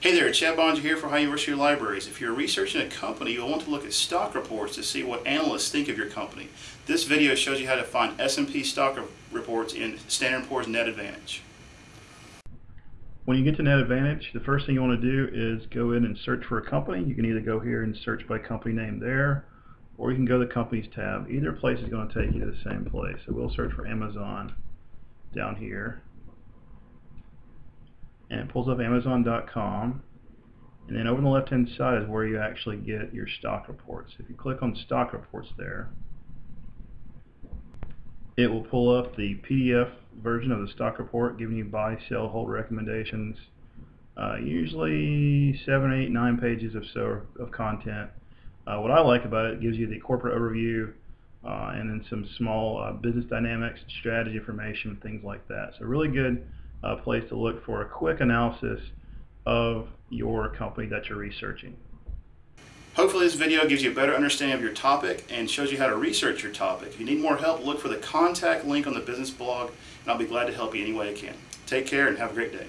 Hey there, Chad Boeninger here for Ohio University Libraries. If you're researching a company, you'll want to look at stock reports to see what analysts think of your company. This video shows you how to find S&P stock reports in Standard & Poor's Net Advantage. When you get to Net Advantage, the first thing you want to do is go in and search for a company. You can either go here and search by company name there, or you can go to the Companies tab. Either place is going to take you to the same place. So we'll search for Amazon down here and it pulls up Amazon.com and then over on the left hand side is where you actually get your stock reports. If you click on stock reports there it will pull up the PDF version of the stock report giving you buy, sell, hold recommendations uh, usually seven, eight, nine pages of so of content. Uh, what I like about it, it gives you the corporate overview uh, and then some small uh, business dynamics, strategy information, things like that. So really good uh, place to look for a quick analysis of your company that you're researching. Hopefully this video gives you a better understanding of your topic and shows you how to research your topic. If you need more help, look for the contact link on the business blog and I'll be glad to help you any way I can. Take care and have a great day.